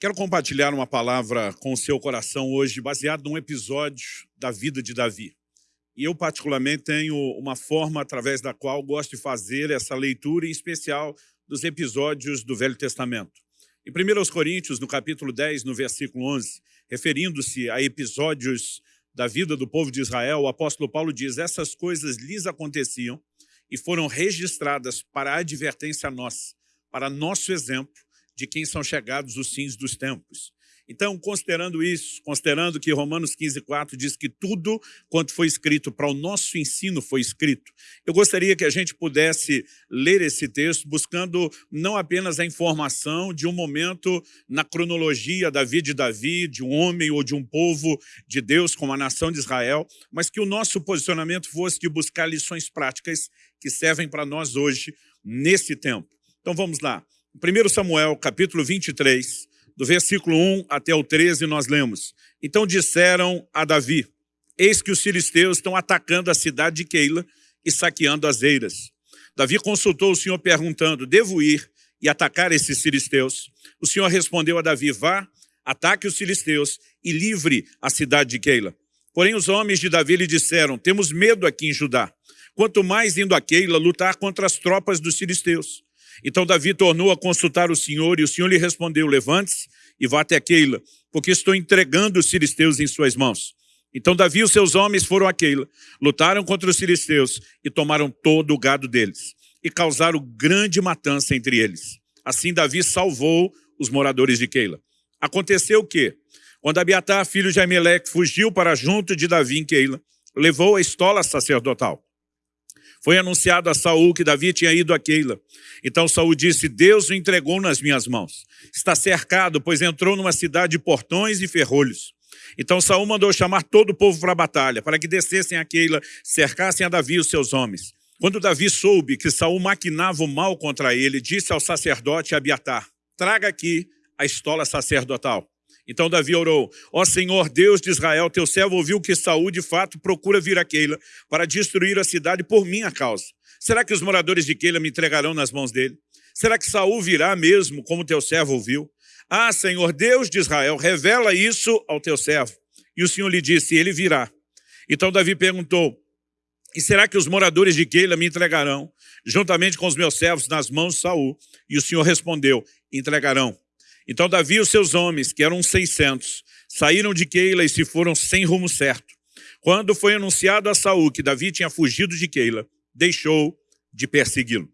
Quero compartilhar uma palavra com o seu coração hoje, baseado num episódio da vida de Davi. E eu, particularmente, tenho uma forma através da qual gosto de fazer essa leitura, em especial dos episódios do Velho Testamento. Em 1 Coríntios, no capítulo 10, no versículo 11, referindo-se a episódios da vida do povo de Israel, o apóstolo Paulo diz, essas coisas lhes aconteciam e foram registradas para a advertência nossa, para nosso exemplo, de quem são chegados os fins dos tempos. Então, considerando isso, considerando que Romanos 15, 4 diz que tudo quanto foi escrito para o nosso ensino foi escrito, eu gostaria que a gente pudesse ler esse texto buscando não apenas a informação de um momento na cronologia da vida de Davi, de um homem ou de um povo de Deus como a nação de Israel, mas que o nosso posicionamento fosse de buscar lições práticas que servem para nós hoje, nesse tempo. Então vamos lá. 1 Samuel, capítulo 23, do versículo 1 até o 13, nós lemos. Então disseram a Davi, eis que os filisteus estão atacando a cidade de Keila e saqueando as eiras. Davi consultou o Senhor perguntando, devo ir e atacar esses filisteus? O Senhor respondeu a Davi, vá, ataque os filisteus e livre a cidade de Keila. Porém os homens de Davi lhe disseram, temos medo aqui em Judá. Quanto mais indo a Keila lutar contra as tropas dos filisteus. Então Davi tornou a consultar o Senhor, e o Senhor lhe respondeu, levante-se e vá até Keila, porque estou entregando os filisteus em suas mãos. Então Davi e os seus homens foram a Keila, lutaram contra os filisteus e tomaram todo o gado deles, e causaram grande matança entre eles. Assim Davi salvou os moradores de Keila. Aconteceu o quê? Quando Abiatar, filho de Aimeleque, fugiu para junto de Davi em Keila, levou a estola sacerdotal. Foi anunciado a Saul que Davi tinha ido a Keila. Então Saul disse, Deus o entregou nas minhas mãos. Está cercado, pois entrou numa cidade de portões e ferrolhos. Então Saul mandou chamar todo o povo para a batalha, para que descessem a Keila, cercassem a Davi e os seus homens. Quando Davi soube que Saul maquinava o mal contra ele, disse ao sacerdote Abiatar, traga aqui a estola sacerdotal. Então Davi orou, ó Senhor Deus de Israel, teu servo ouviu que Saúl de fato procura vir a Keila para destruir a cidade por minha causa. Será que os moradores de Keila me entregarão nas mãos dele? Será que Saúl virá mesmo, como teu servo ouviu? Ah, Senhor Deus de Israel, revela isso ao teu servo. E o Senhor lhe disse, ele virá. Então Davi perguntou, e será que os moradores de Keila me entregarão, juntamente com os meus servos, nas mãos de Saul? E o Senhor respondeu, entregarão. Então Davi e os seus homens, que eram 600, saíram de Keila e se foram sem rumo certo. Quando foi anunciado a Saul que Davi tinha fugido de Keila, deixou de persegui-lo.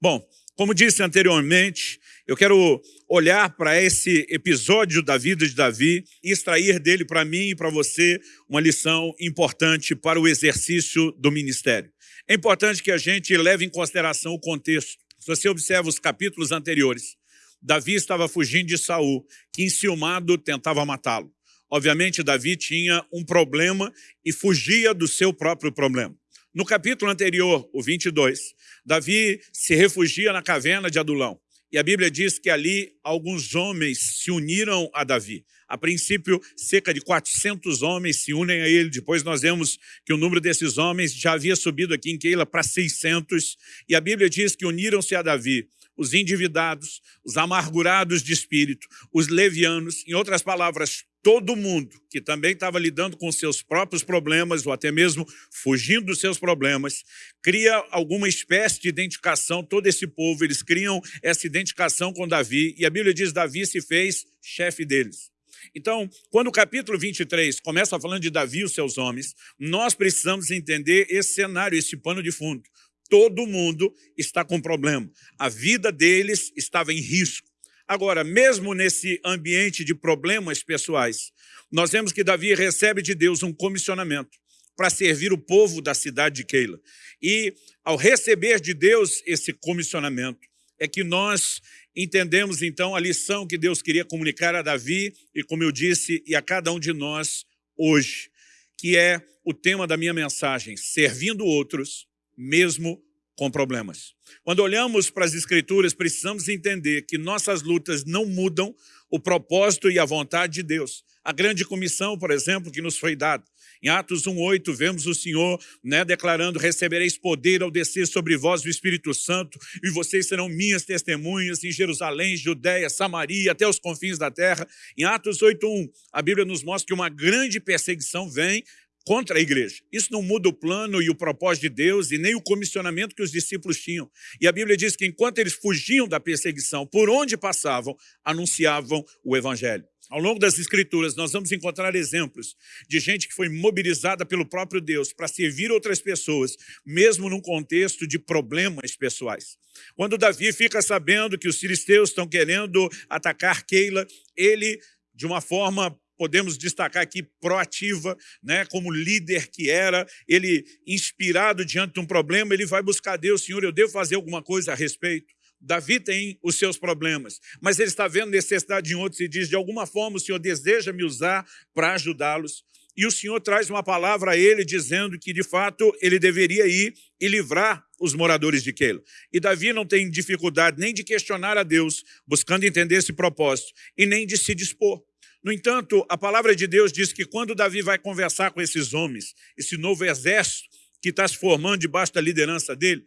Bom, como disse anteriormente, eu quero olhar para esse episódio da vida de Davi e extrair dele para mim e para você uma lição importante para o exercício do ministério. É importante que a gente leve em consideração o contexto. Se você observa os capítulos anteriores, Davi estava fugindo de Saul, que enciumado tentava matá-lo. Obviamente, Davi tinha um problema e fugia do seu próprio problema. No capítulo anterior, o 22, Davi se refugia na caverna de Adulão. E a Bíblia diz que ali alguns homens se uniram a Davi. A princípio, cerca de 400 homens se unem a ele. Depois nós vemos que o número desses homens já havia subido aqui em Keila para 600. E a Bíblia diz que uniram-se a Davi os endividados, os amargurados de espírito, os levianos, em outras palavras, todo mundo que também estava lidando com seus próprios problemas ou até mesmo fugindo dos seus problemas, cria alguma espécie de identificação, todo esse povo, eles criam essa identificação com Davi e a Bíblia diz Davi se fez chefe deles. Então, quando o capítulo 23 começa falando de Davi e os seus homens, nós precisamos entender esse cenário, esse pano de fundo. Todo mundo está com problema. A vida deles estava em risco. Agora, mesmo nesse ambiente de problemas pessoais, nós vemos que Davi recebe de Deus um comissionamento para servir o povo da cidade de Keila. E ao receber de Deus esse comissionamento, é que nós entendemos então a lição que Deus queria comunicar a Davi e, como eu disse, e a cada um de nós hoje, que é o tema da minha mensagem, servindo outros mesmo com problemas. Quando olhamos para as Escrituras, precisamos entender que nossas lutas não mudam o propósito e a vontade de Deus. A grande comissão, por exemplo, que nos foi dada. Em Atos 1,8, vemos o Senhor né, declarando, recebereis poder ao descer sobre vós o Espírito Santo, e vocês serão minhas testemunhas em Jerusalém, Judéia, Samaria, até os confins da terra. Em Atos 8,1, a Bíblia nos mostra que uma grande perseguição vem contra a igreja. Isso não muda o plano e o propósito de Deus e nem o comissionamento que os discípulos tinham. E a Bíblia diz que enquanto eles fugiam da perseguição, por onde passavam, anunciavam o evangelho. Ao longo das escrituras, nós vamos encontrar exemplos de gente que foi mobilizada pelo próprio Deus para servir outras pessoas, mesmo num contexto de problemas pessoais. Quando Davi fica sabendo que os filisteus estão querendo atacar Keila, ele, de uma forma podemos destacar aqui proativa, né, como líder que era, ele inspirado diante de um problema, ele vai buscar Deus, Senhor, eu devo fazer alguma coisa a respeito. Davi tem os seus problemas, mas ele está vendo necessidade em outros e diz, de alguma forma o Senhor deseja me usar para ajudá-los. E o Senhor traz uma palavra a ele dizendo que, de fato, ele deveria ir e livrar os moradores de Keila. E Davi não tem dificuldade nem de questionar a Deus, buscando entender esse propósito, e nem de se dispor. No entanto, a palavra de Deus diz que quando Davi vai conversar com esses homens, esse novo exército que está se formando debaixo da liderança dele,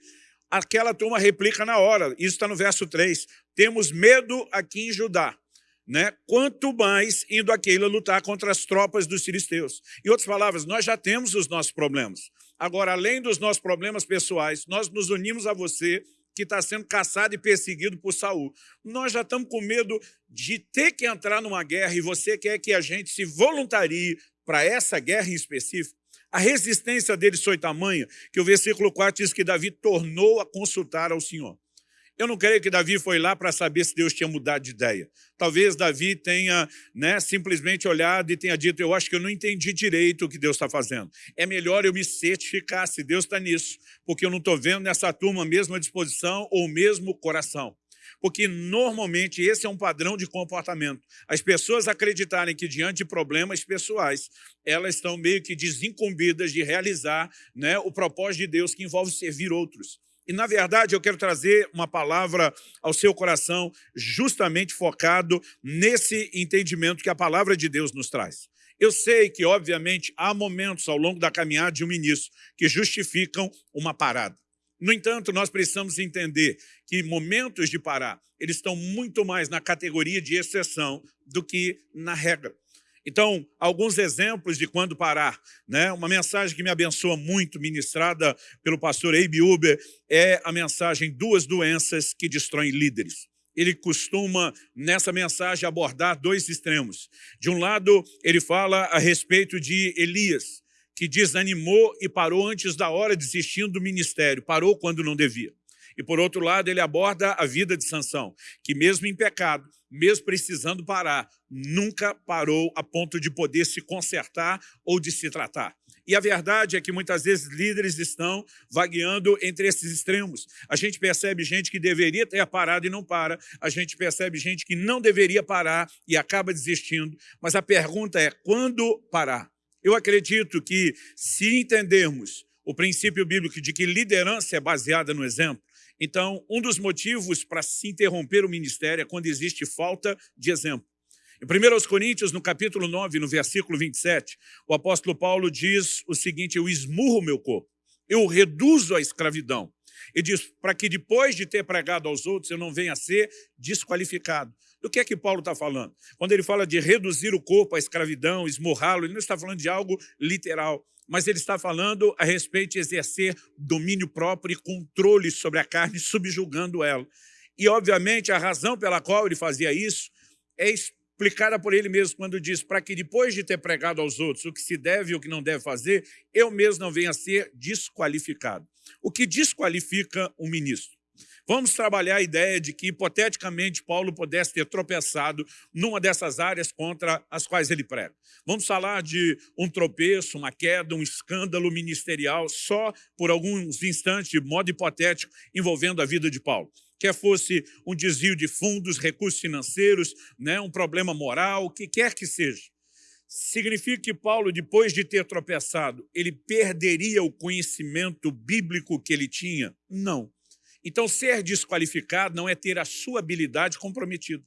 aquela turma replica na hora. Isso está no verso 3. Temos medo aqui em Judá. Né? Quanto mais indo aquele lutar contra as tropas dos filisteus. Em outras palavras, nós já temos os nossos problemas. Agora, além dos nossos problemas pessoais, nós nos unimos a você que está sendo caçado e perseguido por Saul. Nós já estamos com medo de ter que entrar numa guerra e você quer que a gente se voluntarie para essa guerra em específico. A resistência deles foi tamanha que o versículo 4 diz que Davi tornou a consultar ao Senhor. Eu não creio que Davi foi lá para saber se Deus tinha mudado de ideia. Talvez Davi tenha né, simplesmente olhado e tenha dito, eu acho que eu não entendi direito o que Deus está fazendo. É melhor eu me certificar se Deus está nisso, porque eu não estou vendo nessa turma a mesma disposição ou o mesmo coração. Porque normalmente esse é um padrão de comportamento. As pessoas acreditarem que diante de problemas pessoais, elas estão meio que desincumbidas de realizar né, o propósito de Deus que envolve servir outros. E, na verdade, eu quero trazer uma palavra ao seu coração justamente focado nesse entendimento que a palavra de Deus nos traz. Eu sei que, obviamente, há momentos ao longo da caminhada de um ministro que justificam uma parada. No entanto, nós precisamos entender que momentos de parar, eles estão muito mais na categoria de exceção do que na regra. Então, alguns exemplos de quando parar. Né? Uma mensagem que me abençoa muito, ministrada pelo pastor Abe Uber, é a mensagem Duas Doenças que Destroem Líderes. Ele costuma, nessa mensagem, abordar dois extremos. De um lado, ele fala a respeito de Elias, que desanimou e parou antes da hora, desistindo do ministério, parou quando não devia. E, por outro lado, ele aborda a vida de Sansão, que mesmo em pecado, mesmo precisando parar, nunca parou a ponto de poder se consertar ou de se tratar. E a verdade é que muitas vezes líderes estão vagueando entre esses extremos. A gente percebe gente que deveria ter parado e não para. A gente percebe gente que não deveria parar e acaba desistindo. Mas a pergunta é, quando parar? Eu acredito que se entendermos o princípio bíblico de que liderança é baseada no exemplo, então, um dos motivos para se interromper o ministério é quando existe falta de exemplo. Em 1 Coríntios, no capítulo 9, no versículo 27, o apóstolo Paulo diz o seguinte, eu esmurro meu corpo, eu reduzo a escravidão. E diz, para que depois de ter pregado aos outros, eu não venha a ser desqualificado. Do que é que Paulo está falando? Quando ele fala de reduzir o corpo à escravidão, esmurrá-lo, ele não está falando de algo literal mas ele está falando a respeito de exercer domínio próprio e controle sobre a carne, subjugando ela. E, obviamente, a razão pela qual ele fazia isso é explicada por ele mesmo quando diz para que depois de ter pregado aos outros o que se deve e o que não deve fazer, eu mesmo não venha a ser desqualificado. O que desqualifica um ministro? Vamos trabalhar a ideia de que, hipoteticamente, Paulo pudesse ter tropeçado numa dessas áreas contra as quais ele prega. Vamos falar de um tropeço, uma queda, um escândalo ministerial, só por alguns instantes, de modo hipotético, envolvendo a vida de Paulo quer fosse um desvio de fundos, recursos financeiros, né, um problema moral, o que quer que seja. Significa que Paulo, depois de ter tropeçado, ele perderia o conhecimento bíblico que ele tinha? Não. Então, ser desqualificado não é ter a sua habilidade comprometida.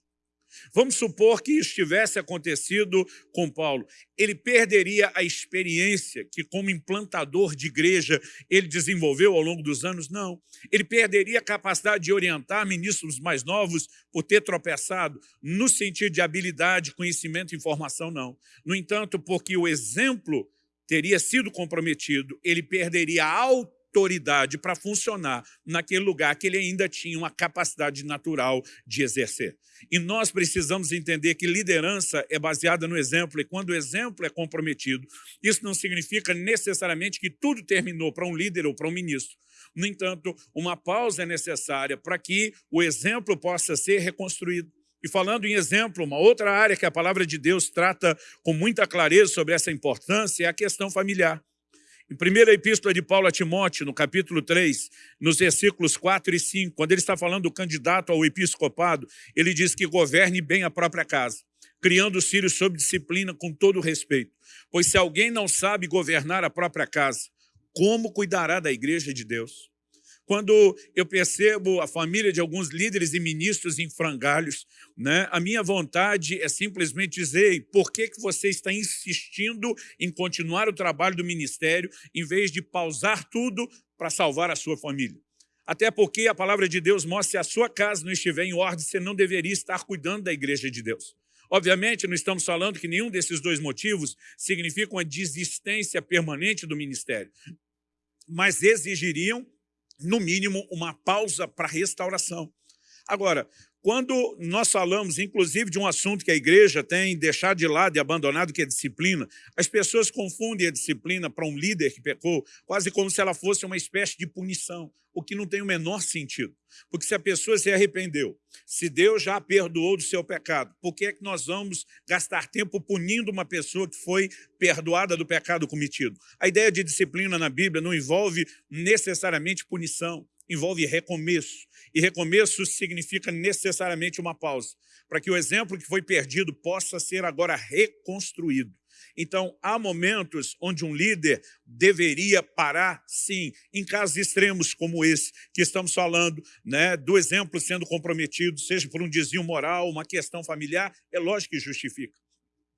Vamos supor que isso tivesse acontecido com Paulo. Ele perderia a experiência que, como implantador de igreja, ele desenvolveu ao longo dos anos? Não. Ele perderia a capacidade de orientar ministros mais novos por ter tropeçado, no sentido de habilidade, conhecimento e informação, não. No entanto, porque o exemplo teria sido comprometido, ele perderia a autoridade para funcionar naquele lugar que ele ainda tinha uma capacidade natural de exercer. E nós precisamos entender que liderança é baseada no exemplo, e quando o exemplo é comprometido, isso não significa necessariamente que tudo terminou para um líder ou para um ministro. No entanto, uma pausa é necessária para que o exemplo possa ser reconstruído. E falando em exemplo, uma outra área que a palavra de Deus trata com muita clareza sobre essa importância é a questão familiar. Em primeira epístola de Paulo a Timóteo, no capítulo 3, nos versículos 4 e 5, quando ele está falando do candidato ao episcopado, ele diz que governe bem a própria casa, criando os filhos sob disciplina com todo respeito. Pois se alguém não sabe governar a própria casa, como cuidará da igreja de Deus? Quando eu percebo a família de alguns líderes e ministros em frangalhos, né, a minha vontade é simplesmente dizer por que, que você está insistindo em continuar o trabalho do ministério em vez de pausar tudo para salvar a sua família. Até porque a palavra de Deus mostra se a sua casa não estiver em ordem, você não deveria estar cuidando da igreja de Deus. Obviamente, não estamos falando que nenhum desses dois motivos significa uma desistência permanente do ministério, mas exigiriam no mínimo, uma pausa para restauração. Agora, quando nós falamos, inclusive, de um assunto que a igreja tem deixado de lado e abandonado, que é disciplina, as pessoas confundem a disciplina para um líder que pecou quase como se ela fosse uma espécie de punição, o que não tem o menor sentido. Porque se a pessoa se arrependeu, se Deus já perdoou do seu pecado, por que é que nós vamos gastar tempo punindo uma pessoa que foi perdoada do pecado cometido? A ideia de disciplina na Bíblia não envolve necessariamente punição, envolve recomeço. E recomeço significa necessariamente uma pausa, para que o exemplo que foi perdido possa ser agora reconstruído. Então, há momentos onde um líder deveria parar, sim, em casos extremos como esse, que estamos falando, né, do exemplo sendo comprometido, seja por um desvio moral, uma questão familiar, é lógico que justifica.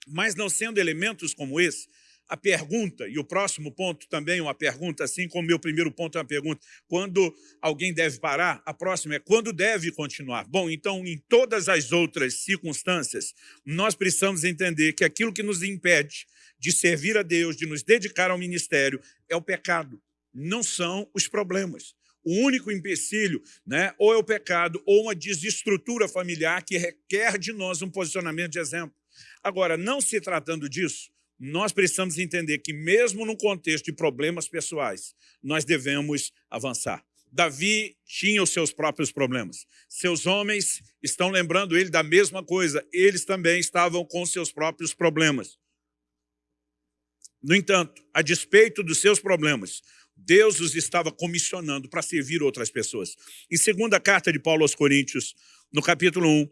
Mas não sendo elementos como esse, a pergunta, e o próximo ponto também é uma pergunta, assim como o meu primeiro ponto é uma pergunta, quando alguém deve parar, a próxima é quando deve continuar. Bom, então, em todas as outras circunstâncias, nós precisamos entender que aquilo que nos impede de servir a Deus, de nos dedicar ao ministério, é o pecado, não são os problemas. O único empecilho, né, ou é o pecado, ou uma desestrutura familiar que requer de nós um posicionamento de exemplo. Agora, não se tratando disso, nós precisamos entender que mesmo no contexto de problemas pessoais, nós devemos avançar. Davi tinha os seus próprios problemas. Seus homens estão lembrando ele da mesma coisa. Eles também estavam com seus próprios problemas. No entanto, a despeito dos seus problemas, Deus os estava comissionando para servir outras pessoas. Em segunda carta de Paulo aos Coríntios, no capítulo 1,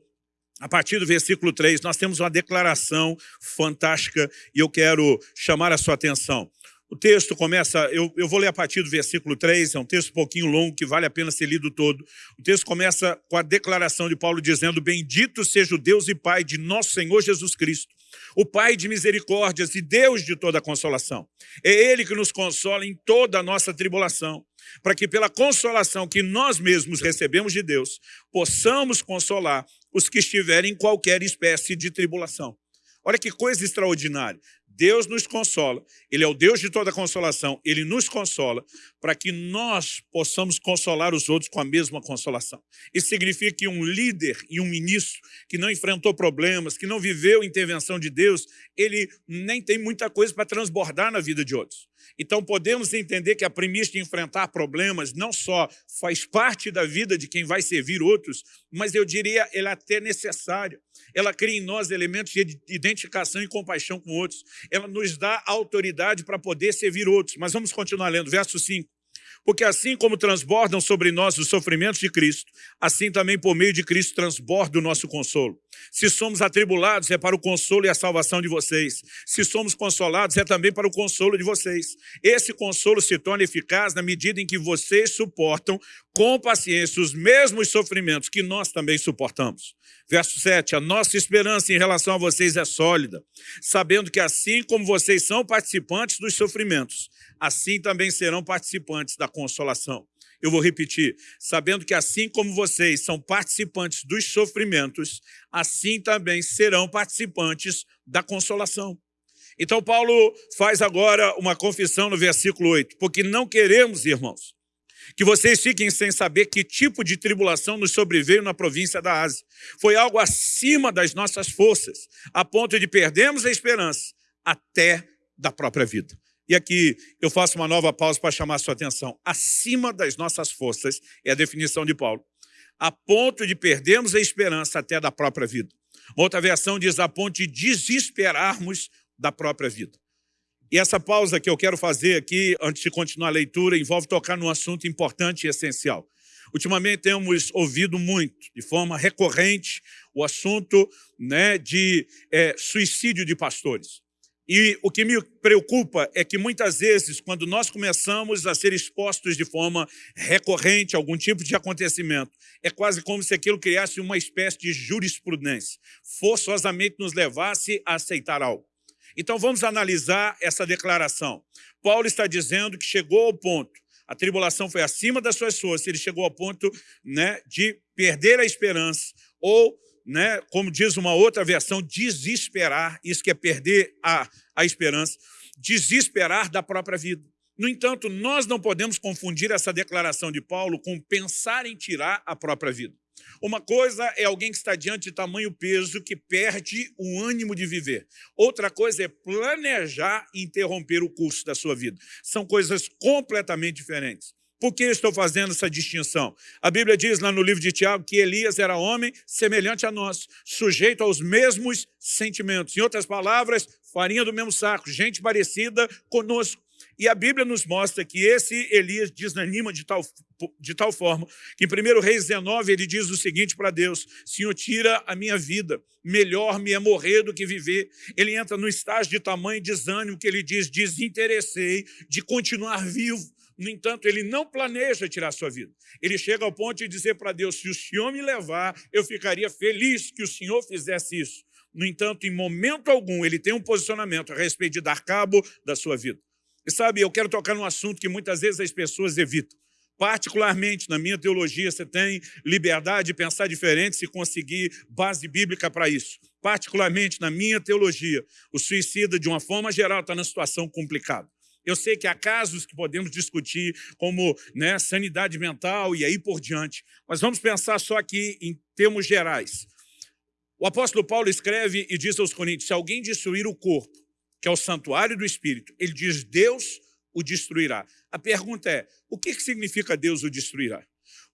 a partir do versículo 3, nós temos uma declaração fantástica e eu quero chamar a sua atenção. O texto começa, eu, eu vou ler a partir do versículo 3, é um texto um pouquinho longo, que vale a pena ser lido todo. O texto começa com a declaração de Paulo dizendo, Bendito seja o Deus e Pai de nosso Senhor Jesus Cristo, o Pai de misericórdias e Deus de toda consolação. É Ele que nos consola em toda a nossa tribulação, para que pela consolação que nós mesmos recebemos de Deus, possamos consolar os que estiverem em qualquer espécie de tribulação. Olha que coisa extraordinária. Deus nos consola, Ele é o Deus de toda consolação, Ele nos consola para que nós possamos consolar os outros com a mesma consolação. Isso significa que um líder e um ministro que não enfrentou problemas, que não viveu intervenção de Deus, ele nem tem muita coisa para transbordar na vida de outros. Então podemos entender que a premissa de enfrentar problemas não só faz parte da vida de quem vai servir outros, mas eu diria ela é até necessária. Ela cria em nós elementos de identificação e compaixão com outros. Ela nos dá autoridade para poder servir outros. Mas vamos continuar lendo, verso 5. Porque assim como transbordam sobre nós os sofrimentos de Cristo, assim também por meio de Cristo transborda o nosso consolo. Se somos atribulados, é para o consolo e a salvação de vocês. Se somos consolados, é também para o consolo de vocês. Esse consolo se torna eficaz na medida em que vocês suportam com paciência os mesmos sofrimentos que nós também suportamos. Verso 7, a nossa esperança em relação a vocês é sólida, sabendo que assim como vocês são participantes dos sofrimentos, assim também serão participantes da consolação. Eu vou repetir, sabendo que assim como vocês são participantes dos sofrimentos, assim também serão participantes da consolação. Então Paulo faz agora uma confissão no versículo 8, porque não queremos, irmãos, que vocês fiquem sem saber que tipo de tribulação nos sobreveio na província da Ásia. Foi algo acima das nossas forças, a ponto de perdermos a esperança até da própria vida. E aqui eu faço uma nova pausa para chamar sua atenção. Acima das nossas forças é a definição de Paulo. A ponto de perdermos a esperança até da própria vida. Uma outra versão diz a ponto de desesperarmos da própria vida. E essa pausa que eu quero fazer aqui, antes de continuar a leitura, envolve tocar num assunto importante e essencial. Ultimamente temos ouvido muito, de forma recorrente, o assunto né, de é, suicídio de pastores. E o que me preocupa é que muitas vezes, quando nós começamos a ser expostos de forma recorrente a algum tipo de acontecimento, é quase como se aquilo criasse uma espécie de jurisprudência, forçosamente nos levasse a aceitar algo. Então vamos analisar essa declaração. Paulo está dizendo que chegou ao ponto, a tribulação foi acima das suas forças, ele chegou ao ponto né, de perder a esperança ou né, como diz uma outra versão, desesperar, isso que é perder a, a esperança, desesperar da própria vida. No entanto, nós não podemos confundir essa declaração de Paulo com pensar em tirar a própria vida. Uma coisa é alguém que está diante de tamanho peso que perde o ânimo de viver. Outra coisa é planejar interromper o curso da sua vida. São coisas completamente diferentes. Por que estou fazendo essa distinção? A Bíblia diz lá no livro de Tiago que Elias era homem semelhante a nós, sujeito aos mesmos sentimentos. Em outras palavras, farinha do mesmo saco, gente parecida conosco. E a Bíblia nos mostra que esse Elias desanima de tal, de tal forma que em 1 Reis 19 ele diz o seguinte para Deus, Senhor, tira a minha vida, melhor me é morrer do que viver. Ele entra no estágio de tamanho desânimo que ele diz, desinteressei de continuar vivo. No entanto, ele não planeja tirar sua vida. Ele chega ao ponto de dizer para Deus, se o Senhor me levar, eu ficaria feliz que o Senhor fizesse isso. No entanto, em momento algum, ele tem um posicionamento a respeito de dar cabo da sua vida. E sabe, eu quero tocar num assunto que muitas vezes as pessoas evitam. Particularmente na minha teologia, você tem liberdade de pensar diferente se conseguir base bíblica para isso. Particularmente na minha teologia, o suicida, de uma forma geral, está na situação complicada. Eu sei que há casos que podemos discutir, como né, sanidade mental e aí por diante, mas vamos pensar só aqui em termos gerais. O apóstolo Paulo escreve e diz aos coríntios, se alguém destruir o corpo, que é o santuário do Espírito, ele diz, Deus o destruirá. A pergunta é, o que significa Deus o destruirá?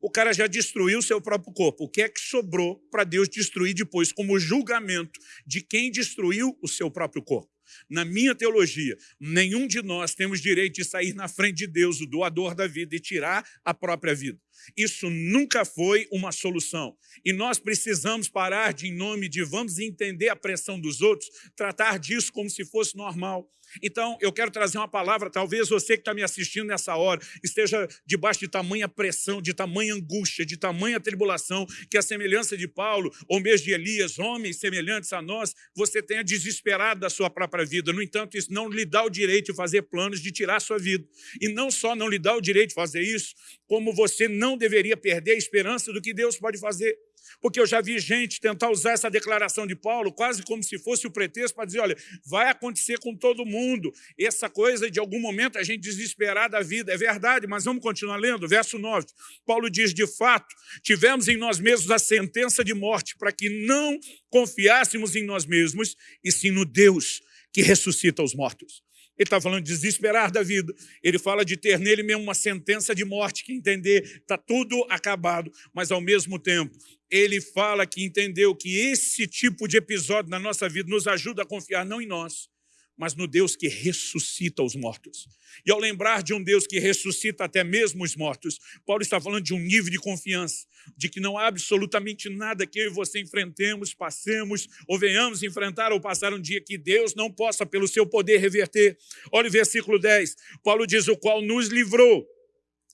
O cara já destruiu o seu próprio corpo. O que é que sobrou para Deus destruir depois, como julgamento de quem destruiu o seu próprio corpo? Na minha teologia, nenhum de nós temos direito de sair na frente de Deus, o doador da vida, e tirar a própria vida. Isso nunca foi uma solução. E nós precisamos parar de, em nome de vamos entender a pressão dos outros, tratar disso como se fosse normal. Então, eu quero trazer uma palavra, talvez você que está me assistindo nessa hora esteja debaixo de tamanha pressão, de tamanha angústia, de tamanha tribulação, que a semelhança de Paulo, ou mesmo de Elias, homens semelhantes a nós, você tenha desesperado da sua própria vida. No entanto, isso não lhe dá o direito de fazer planos de tirar a sua vida. E não só não lhe dá o direito de fazer isso, como você não deveria perder a esperança do que Deus pode fazer. Porque eu já vi gente tentar usar essa declaração de Paulo quase como se fosse o pretexto para dizer, olha, vai acontecer com todo mundo. Essa coisa de algum momento a gente desesperar da vida. É verdade, mas vamos continuar lendo. Verso 9. Paulo diz, de fato, tivemos em nós mesmos a sentença de morte para que não confiássemos em nós mesmos e sim no Deus que ressuscita os mortos. Ele está falando de desesperar da vida. Ele fala de ter nele mesmo uma sentença de morte, que entender está tudo acabado, mas ao mesmo tempo ele fala que entendeu que esse tipo de episódio na nossa vida nos ajuda a confiar não em nós, mas no Deus que ressuscita os mortos. E ao lembrar de um Deus que ressuscita até mesmo os mortos, Paulo está falando de um nível de confiança, de que não há absolutamente nada que eu e você enfrentemos, passemos, ou venhamos enfrentar ou passar um dia que Deus não possa, pelo seu poder, reverter. Olha o versículo 10, Paulo diz, o qual nos livrou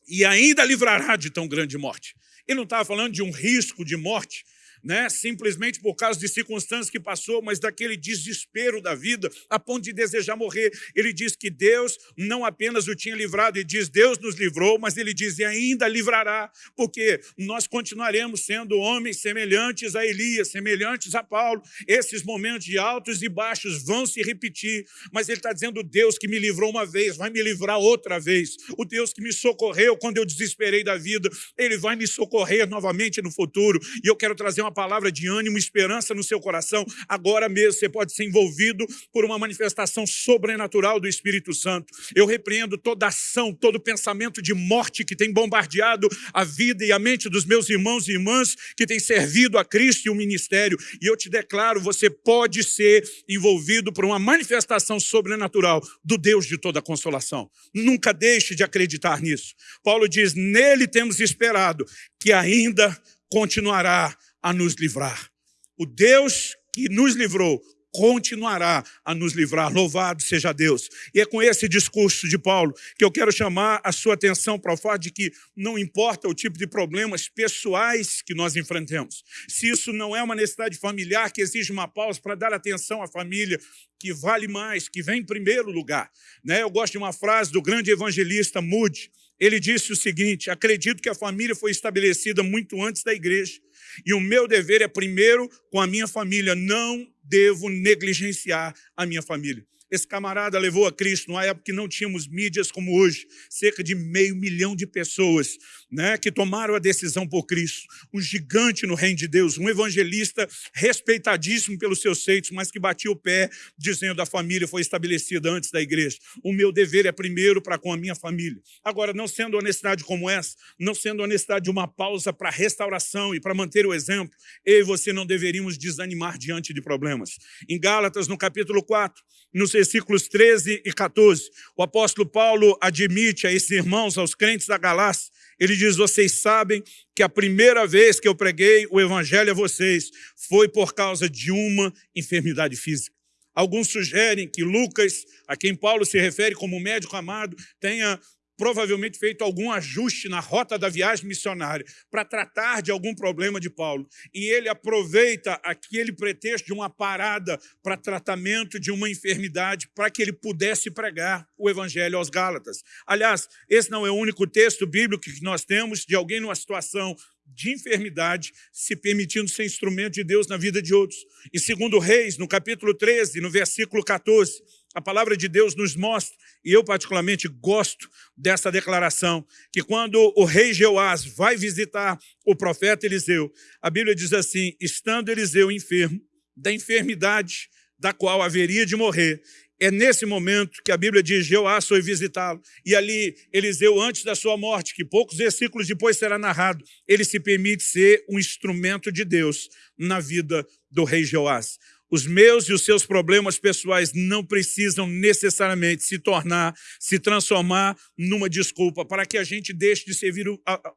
e ainda livrará de tão grande morte. Ele não estava falando de um risco de morte, né? simplesmente por causa de circunstâncias que passou, mas daquele desespero da vida, a ponto de desejar morrer. Ele diz que Deus não apenas o tinha livrado, ele diz, Deus nos livrou, mas ele diz, e ainda livrará, porque nós continuaremos sendo homens semelhantes a Elias, semelhantes a Paulo. Esses momentos de altos e baixos vão se repetir, mas ele está dizendo, Deus que me livrou uma vez, vai me livrar outra vez. O Deus que me socorreu quando eu desesperei da vida, ele vai me socorrer novamente no futuro. E eu quero trazer uma palavra de ânimo, esperança no seu coração, agora mesmo você pode ser envolvido por uma manifestação sobrenatural do Espírito Santo. Eu repreendo toda ação, todo pensamento de morte que tem bombardeado a vida e a mente dos meus irmãos e irmãs que têm servido a Cristo e o ministério. E eu te declaro, você pode ser envolvido por uma manifestação sobrenatural do Deus de toda consolação. Nunca deixe de acreditar nisso. Paulo diz, nele temos esperado que ainda continuará a nos livrar. O Deus que nos livrou continuará a nos livrar. Louvado seja Deus. E é com esse discurso de Paulo que eu quero chamar a sua atenção para o fato de que não importa o tipo de problemas pessoais que nós enfrentemos. Se isso não é uma necessidade familiar que exige uma pausa para dar atenção à família, que vale mais, que vem em primeiro lugar. Né? Eu gosto de uma frase do grande evangelista Moody. Ele disse o seguinte, acredito que a família foi estabelecida muito antes da igreja e o meu dever é primeiro com a minha família. Não devo negligenciar a minha família. Esse camarada levou a Cristo numa época que não tínhamos mídias como hoje. Cerca de meio milhão de pessoas né, que tomaram a decisão por Cristo. Um gigante no reino de Deus, um evangelista respeitadíssimo pelos seus feitos, mas que batia o pé dizendo a família foi estabelecida antes da igreja. O meu dever é primeiro para com a minha família. Agora, não sendo honestidade como essa, não sendo honestidade de uma pausa para restauração e para manter o exemplo, eu e você não deveríamos desanimar diante de problemas. Em Gálatas, no capítulo 4, nos versículos 13 e 14, o apóstolo Paulo admite a esses irmãos, aos crentes da Galácia, ele diz, vocês sabem que a primeira vez que eu preguei o evangelho a vocês foi por causa de uma enfermidade física. Alguns sugerem que Lucas, a quem Paulo se refere como médico amado, tenha provavelmente feito algum ajuste na rota da viagem missionária para tratar de algum problema de Paulo. E ele aproveita aquele pretexto de uma parada para tratamento de uma enfermidade para que ele pudesse pregar o evangelho aos Gálatas. Aliás, esse não é o único texto bíblico que nós temos de alguém numa situação de enfermidade, se permitindo ser instrumento de Deus na vida de outros. E segundo Reis, no capítulo 13, no versículo 14, a palavra de Deus nos mostra, e eu particularmente gosto dessa declaração, que quando o rei Jeoás vai visitar o profeta Eliseu, a Bíblia diz assim, estando Eliseu enfermo, da enfermidade da qual haveria de morrer, é nesse momento que a Bíblia diz, Jeoás foi visitá-lo. E ali, Eliseu, antes da sua morte, que poucos versículos depois será narrado, ele se permite ser um instrumento de Deus na vida do rei Jeoás. Os meus e os seus problemas pessoais não precisam necessariamente se tornar, se transformar numa desculpa para que a gente deixe de servir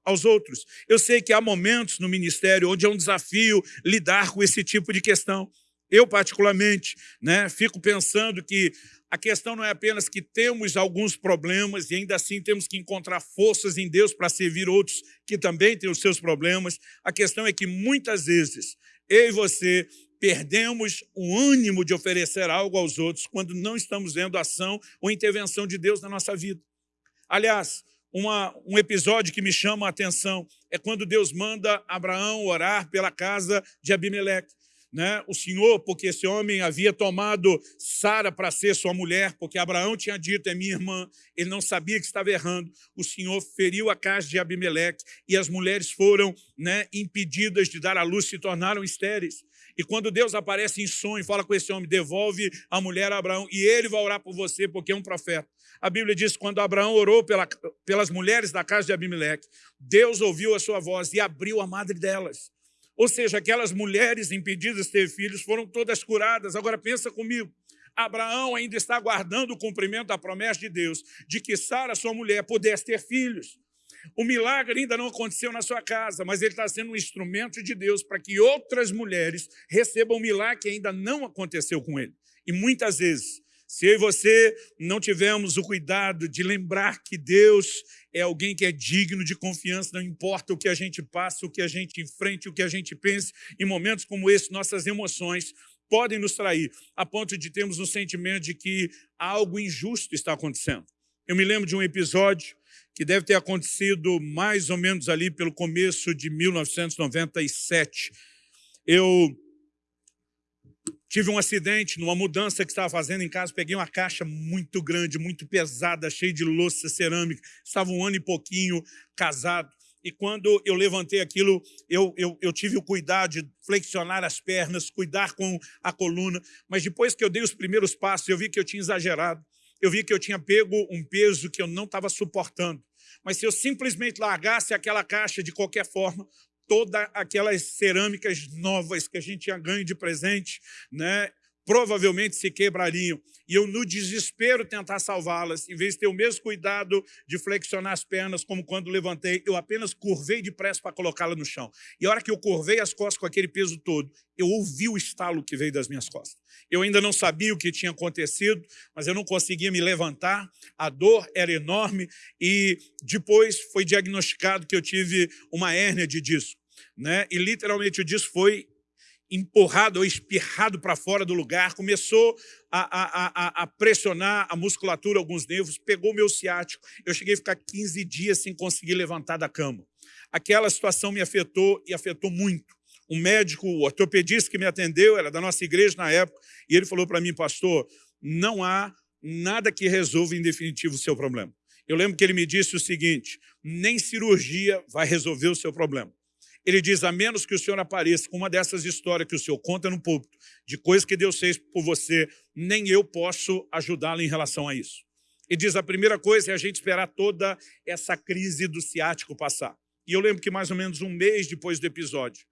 aos outros. Eu sei que há momentos no ministério onde é um desafio lidar com esse tipo de questão. Eu, particularmente, né, fico pensando que a questão não é apenas que temos alguns problemas e ainda assim temos que encontrar forças em Deus para servir outros que também têm os seus problemas. A questão é que muitas vezes eu e você perdemos o ânimo de oferecer algo aos outros quando não estamos vendo ação ou intervenção de Deus na nossa vida. Aliás, uma, um episódio que me chama a atenção é quando Deus manda Abraão orar pela casa de Abimeleque né, o Senhor, porque esse homem havia tomado Sara para ser sua mulher, porque Abraão tinha dito, é minha irmã, ele não sabia que estava errando. O Senhor feriu a casa de Abimeleque e as mulheres foram né, impedidas de dar à luz, se tornaram estéreis. E quando Deus aparece em sonho fala com esse homem, devolve a mulher a Abraão, e ele vai orar por você, porque é um profeta. A Bíblia diz que quando Abraão orou pela, pelas mulheres da casa de Abimeleque, Deus ouviu a sua voz e abriu a madre delas. Ou seja, aquelas mulheres impedidas de ter filhos foram todas curadas. Agora pensa comigo, Abraão ainda está aguardando o cumprimento da promessa de Deus de que Sara, sua mulher, pudesse ter filhos. O milagre ainda não aconteceu na sua casa, mas ele está sendo um instrumento de Deus para que outras mulheres recebam o milagre que ainda não aconteceu com ele. E muitas vezes, se eu e você não tivermos o cuidado de lembrar que Deus é alguém que é digno de confiança, não importa o que a gente passa, o que a gente enfrente, o que a gente pense, em momentos como esse, nossas emoções podem nos trair, a ponto de termos um sentimento de que algo injusto está acontecendo. Eu me lembro de um episódio que deve ter acontecido mais ou menos ali pelo começo de 1997. Eu tive um acidente numa mudança que estava fazendo em casa, peguei uma caixa muito grande, muito pesada, cheia de louça cerâmica, estava um ano e pouquinho casado, e quando eu levantei aquilo, eu, eu, eu, tive o cuidado de flexionar as pernas, cuidar com a coluna, mas depois que eu dei os primeiros passos, eu vi que eu tinha exagerado, eu vi que eu tinha pego um peso que eu não estava suportando. Mas se eu simplesmente largasse aquela caixa de qualquer forma, todas aquelas cerâmicas novas que a gente tinha ganho de presente, né, provavelmente se quebrariam. E eu, no desespero, tentar salvá-las, em vez de ter o mesmo cuidado de flexionar as pernas, como quando levantei, eu apenas curvei depressa para colocá-la no chão. E a hora que eu curvei as costas com aquele peso todo, eu ouvi o estalo que veio das minhas costas. Eu ainda não sabia o que tinha acontecido, mas eu não conseguia me levantar, a dor era enorme e depois foi diagnosticado que eu tive uma hérnia de disco. Né? E literalmente o disco foi empurrado ou espirrado para fora do lugar, começou a, a, a, pressionar a musculatura, alguns nervos, pegou meu ciático. Eu cheguei a ficar 15 dias sem conseguir levantar da cama. Aquela situação me afetou e afetou muito. Um médico, o ortopedista que me atendeu, era da nossa igreja na época, e ele falou para mim, pastor, não há nada que resolva em definitivo o seu problema. Eu lembro que ele me disse o seguinte, nem cirurgia vai resolver o seu problema. Ele diz, a menos que o senhor apareça com uma dessas histórias que o senhor conta no púlpito, de coisas que Deus fez por você, nem eu posso ajudá-lo em relação a isso. E diz, a primeira coisa é a gente esperar toda essa crise do ciático passar. E eu lembro que mais ou menos um mês depois do episódio,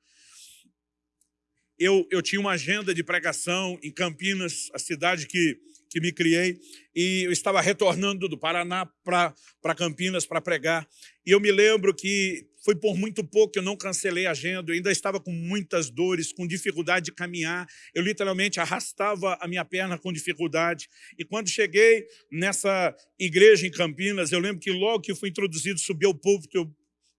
eu, eu tinha uma agenda de pregação em Campinas, a cidade que, que me criei, e eu estava retornando do Paraná para Campinas para pregar. E eu me lembro que foi por muito pouco que eu não cancelei a agenda, eu ainda estava com muitas dores, com dificuldade de caminhar, eu literalmente arrastava a minha perna com dificuldade. E quando cheguei nessa igreja em Campinas, eu lembro que logo que fui introduzido, subi ao púlpito, eu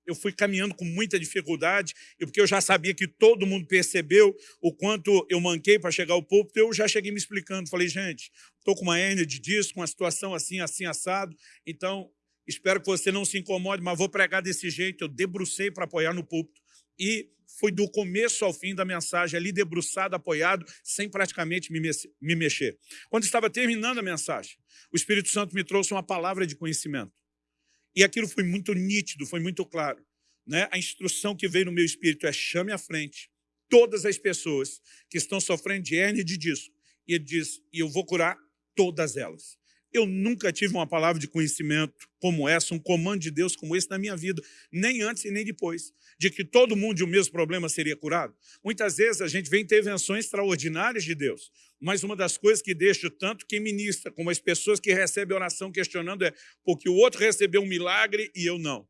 eu fui caminhando com muita dificuldade, e porque eu já sabia que todo mundo percebeu o quanto eu manquei para chegar ao púlpito, eu já cheguei me explicando. Falei, gente, estou com uma hernia de disco, uma situação assim, assim, assado, então espero que você não se incomode, mas vou pregar desse jeito. Eu debrucei para apoiar no púlpito e foi do começo ao fim da mensagem, ali debruçado, apoiado, sem praticamente me, me mexer. Quando estava terminando a mensagem, o Espírito Santo me trouxe uma palavra de conhecimento. E aquilo foi muito nítido, foi muito claro. Né? A instrução que veio no meu espírito é chame à frente todas as pessoas que estão sofrendo de hernia de disco. E ele diz, e eu vou curar todas elas. Eu nunca tive uma palavra de conhecimento como essa, um comando de Deus como esse na minha vida, nem antes e nem depois, de que todo mundo de um mesmo problema seria curado. Muitas vezes a gente vê intervenções extraordinárias de Deus, mas uma das coisas que deixa tanto quem ministra, como as pessoas que recebem oração questionando é porque o outro recebeu um milagre e eu não.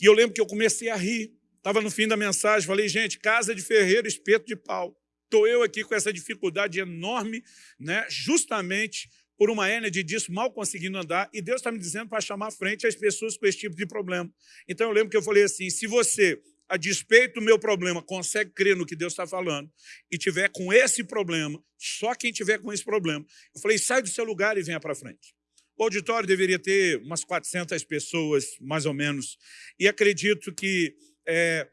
E eu lembro que eu comecei a rir, estava no fim da mensagem, falei, gente, casa de ferreiro, espeto de pau. Estou eu aqui com essa dificuldade enorme, né, justamente por uma hérnia de disco, mal conseguindo andar, e Deus está me dizendo para chamar à frente as pessoas com esse tipo de problema. Então eu lembro que eu falei assim, se você, a despeito do meu problema, consegue crer no que Deus está falando, e tiver com esse problema, só quem tiver com esse problema, eu falei, sai do seu lugar e venha para frente. O auditório deveria ter umas 400 pessoas, mais ou menos, e acredito que é,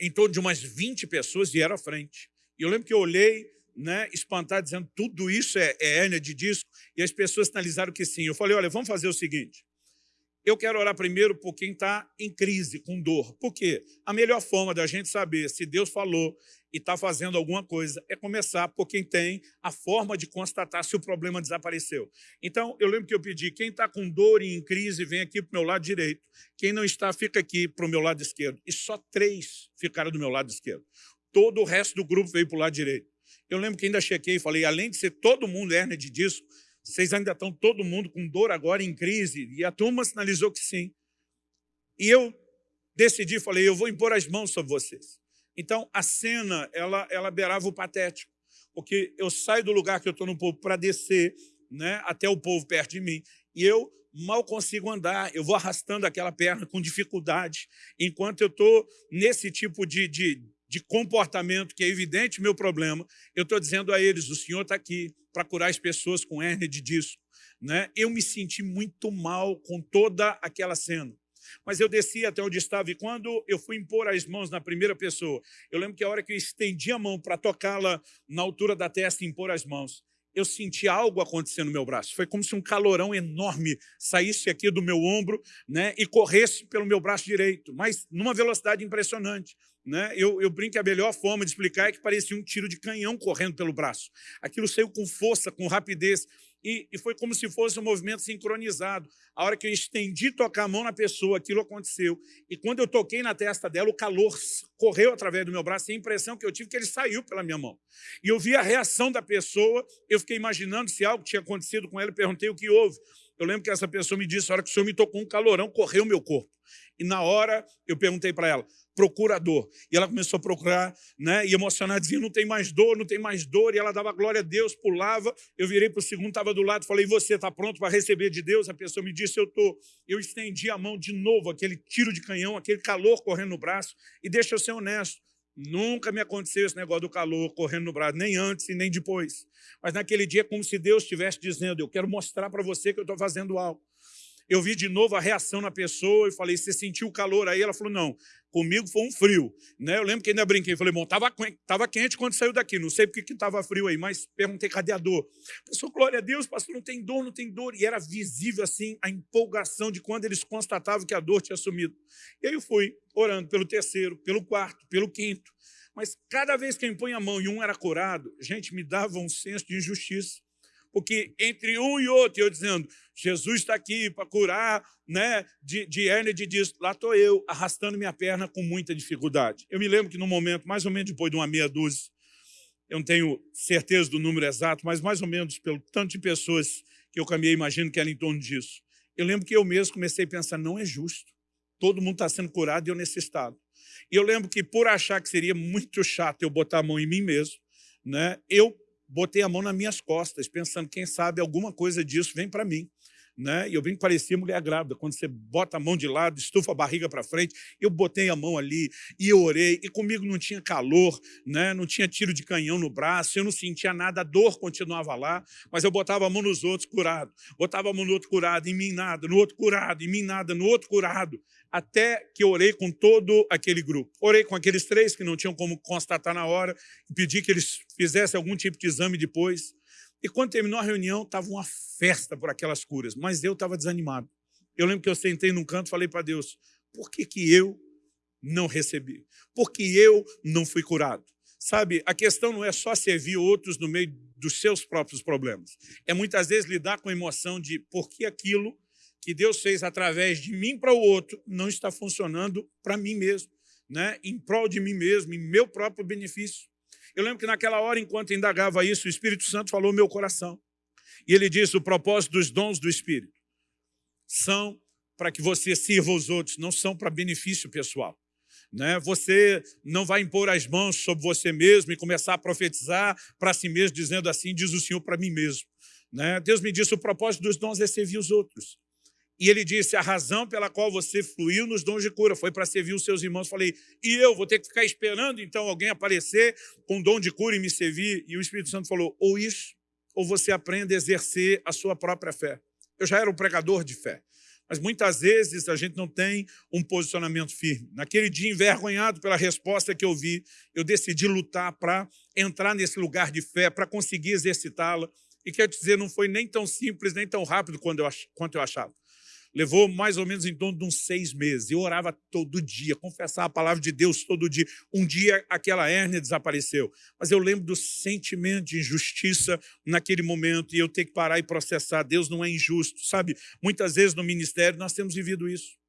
em torno de umas 20 pessoas vieram à frente. E eu lembro que eu olhei, né, espantado, dizendo tudo isso é, é hérnia de disco, e as pessoas sinalizaram que sim. Eu falei, olha, vamos fazer o seguinte, eu quero orar primeiro por quem está em crise, com dor. Por quê? A melhor forma da gente saber se Deus falou e está fazendo alguma coisa é começar por quem tem a forma de constatar se o problema desapareceu. Então, eu lembro que eu pedi, quem está com dor e em crise, vem aqui para o meu lado direito. Quem não está, fica aqui para o meu lado esquerdo. E só três ficaram do meu lado esquerdo. Todo o resto do grupo veio para o lado direito. Eu lembro que ainda chequei e falei, além de ser todo mundo hérnia de disco, vocês ainda estão todo mundo com dor agora em crise? E a turma sinalizou que sim. E eu decidi, falei, eu vou impor as mãos sobre vocês. Então, a cena, ela, ela beirava o patético, porque eu saio do lugar que eu estou no povo para descer né, até o povo perto de mim, e eu mal consigo andar, eu vou arrastando aquela perna com dificuldade, enquanto eu estou nesse tipo de, de, de comportamento que é evidente meu problema, eu estou dizendo a eles, o Senhor está aqui para curar as pessoas com hérnia de disco. Né? Eu me senti muito mal com toda aquela cena. Mas eu desci até onde estava, e quando eu fui impor as mãos na primeira pessoa, eu lembro que a hora que eu estendi a mão para tocá-la na altura da testa e impor as mãos, eu senti algo acontecer no meu braço. Foi como se um calorão enorme saísse aqui do meu ombro né, e corresse pelo meu braço direito, mas numa velocidade impressionante. Né? Eu, eu brinco que a melhor forma de explicar é que parecia um tiro de canhão correndo pelo braço. Aquilo saiu com força, com rapidez, e, e, foi como se fosse um movimento sincronizado. A hora que eu estendi tocar a mão na pessoa, aquilo aconteceu. E quando eu toquei na testa dela, o calor correu através do meu braço, e a impressão que eu tive é que ele saiu pela minha mão. E eu vi a reação da pessoa, eu fiquei imaginando se algo tinha acontecido com ela, e perguntei o que houve. Eu lembro que essa pessoa me disse, a hora que o senhor me tocou um calorão, correu o meu corpo. E na hora, eu perguntei para ela, procurador. E ela começou a procurar, né, e emocionada, dizia, não tem mais dor, não tem mais dor. E ela dava glória a Deus, pulava. Eu virei para o segundo, estava do lado, falei, você está pronto para receber de Deus? A pessoa me disse, eu estou. Eu estendi a mão de novo, aquele tiro de canhão, aquele calor correndo no braço. E deixa eu ser honesto, Nunca me aconteceu esse negócio do calor correndo no braço, nem antes e nem depois. Mas naquele dia, como se Deus estivesse dizendo, eu quero mostrar para você que eu estou fazendo algo. Eu vi de novo a reação na pessoa e falei, você sentiu o calor aí? Ela falou, não, comigo foi um frio. Né? Eu lembro que ainda brinquei, falei, bom, estava tava quente quando saiu daqui, não sei porque estava frio aí, mas perguntei, cadê a dor? A pessoa, glória a Deus, pastor, não tem dor, não tem dor. E era visível, assim, a empolgação de quando eles constatavam que a dor tinha sumido. E aí eu fui orando pelo terceiro, pelo quarto, pelo quinto. Mas cada vez que eu impunha a mão e um era curado, gente, me dava um senso de injustiça porque entre um e outro, eu dizendo, Jesus está aqui para curar né, de, de hérnia de disco, lá estou eu, arrastando minha perna com muita dificuldade. Eu me lembro que no momento, mais ou menos depois de uma meia dúzia, eu não tenho certeza do número exato, mas mais ou menos pelo tanto de pessoas que eu caminhei, imagino que era em torno disso. Eu lembro que eu mesmo comecei a pensar, não é justo. Todo mundo está sendo curado e eu nesse estado. E eu lembro que por achar que seria muito chato eu botar a mão em mim mesmo, né, eu botei a mão nas minhas costas, pensando, quem sabe alguma coisa disso vem para mim. Né? E eu bem parecia mulher grávida, quando você bota a mão de lado, estufa a barriga para frente, eu botei a mão ali e eu orei, e comigo não tinha calor, né? não tinha tiro de canhão no braço, eu não sentia nada, a dor continuava lá, mas eu botava a mão nos outros curado, botava a mão no outro curado, em mim nada, no outro curado, em mim nada, no outro curado, até que eu orei com todo aquele grupo. Orei com aqueles três que não tinham como constatar na hora, pedi que eles fizessem algum tipo de exame depois, e quando terminou a reunião, estava uma festa por aquelas curas, mas eu estava desanimado. Eu lembro que eu sentei num canto e falei para Deus, por que, que eu não recebi? Por que eu não fui curado? Sabe, a questão não é só servir outros no meio dos seus próprios problemas. É muitas vezes lidar com a emoção de por que aquilo que Deus fez através de mim para o outro não está funcionando para mim mesmo, né? em prol de mim mesmo, em meu próprio benefício. Eu lembro que naquela hora, enquanto indagava isso, o Espírito Santo falou meu coração. E ele disse, o propósito dos dons do Espírito são para que você sirva os outros, não são para benefício pessoal. Né? Você não vai impor as mãos sobre você mesmo e começar a profetizar para si mesmo, dizendo assim, diz o Senhor para mim mesmo. Né? Deus me disse, o propósito dos dons é servir os outros. E ele disse, a razão pela qual você fluiu nos dons de cura foi para servir os seus irmãos. Falei, e eu vou ter que ficar esperando então alguém aparecer com dom de cura e me servir? E o Espírito Santo falou, ou isso, ou você aprende a exercer a sua própria fé. Eu já era um pregador de fé, mas muitas vezes a gente não tem um posicionamento firme. Naquele dia, envergonhado pela resposta que eu vi, eu decidi lutar para entrar nesse lugar de fé, para conseguir exercitá-la. E quer dizer, não foi nem tão simples, nem tão rápido quanto eu achava. Levou mais ou menos em torno de uns seis meses. Eu orava todo dia, confessava a palavra de Deus todo dia. Um dia aquela hérnia desapareceu. Mas eu lembro do sentimento de injustiça naquele momento e eu ter que parar e processar. Deus não é injusto, sabe? Muitas vezes no ministério nós temos vivido isso.